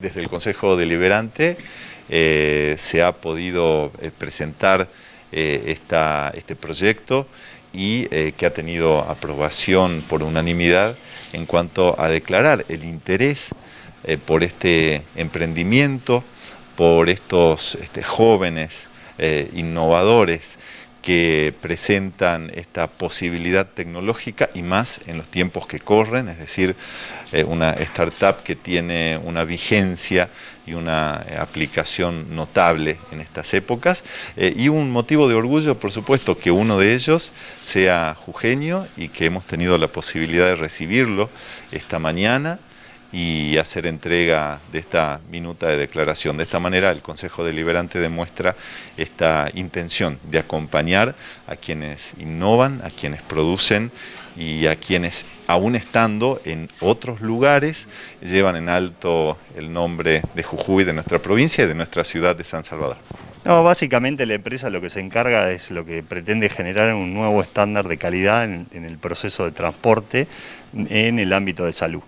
Desde el Consejo Deliberante eh, se ha podido eh, presentar eh, este proyecto y que ha tenido aprobación por unanimidad en cuanto a declarar el interés por este emprendimiento, por estos este, jóvenes innovadores que presentan esta posibilidad tecnológica y más en los tiempos que corren, es decir, eh, una startup que tiene una vigencia y una eh, aplicación notable en estas épocas. Eh, y un motivo de orgullo, por supuesto, que uno de ellos sea jujeño y que hemos tenido la posibilidad de recibirlo esta mañana y hacer entrega de esta minuta de declaración. De esta manera el Consejo Deliberante demuestra esta intención de acompañar a quienes innovan, a quienes producen y a quienes, aún estando en otros lugares, llevan en alto el nombre de Jujuy, de nuestra provincia y de nuestra ciudad de San Salvador. No, básicamente la empresa lo que se encarga es lo que pretende generar un nuevo estándar de calidad en, en el proceso de transporte en el ámbito de salud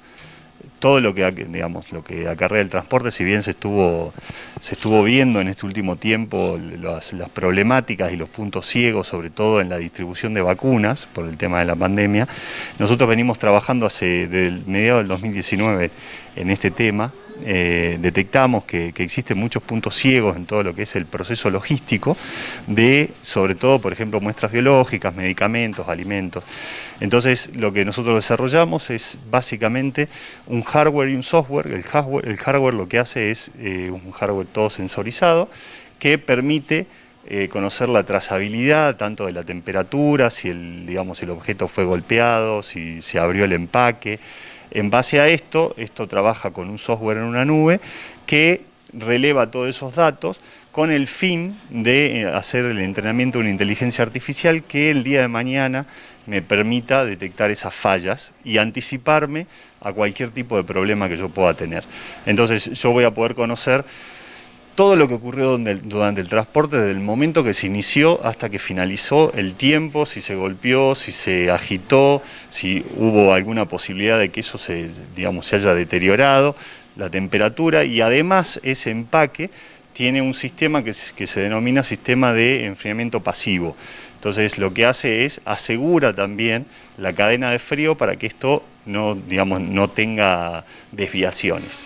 todo lo que, digamos, lo que acarrea el transporte, si bien se estuvo, se estuvo viendo en este último tiempo las, problemáticas y los puntos ciegos, sobre todo en la distribución de vacunas por el tema de la pandemia, nosotros venimos trabajando hace desde mediados del 2019 en este tema, eh, detectamos que, existen muchos puntos ciegos en todo lo que es el proceso logístico de, sobre todo, por ejemplo, muestras biológicas, medicamentos, alimentos. Entonces, lo que nosotros desarrollamos es básicamente un hardware y un software. El hardware, lo que hace es eh, un hardware todo sensorizado que permite eh, conocer la trazabilidad tanto de la temperatura, si el, digamos, el objeto fue golpeado, si se abrió el empaque, en base a esto, esto trabaja con un software en una nube que releva todos esos datos con el fin de eh, hacer el entrenamiento de una inteligencia artificial que el día de mañana me permita detectar esas fallas y anticiparme a cualquier tipo de problema que yo pueda tener. Entonces yo voy a poder conocer todo lo que ocurrió durante el transporte, desde el momento que se inició hasta que finalizó el tiempo, si se golpeó, si se agitó, si hubo alguna posibilidad de que eso se, digamos, se haya deteriorado, la temperatura y además ese empaque tiene un sistema que, que se denomina sistema de enfriamiento pasivo. Entonces lo que hace es asegura también la cadena de frío para que esto no, digamos, no tenga desviaciones.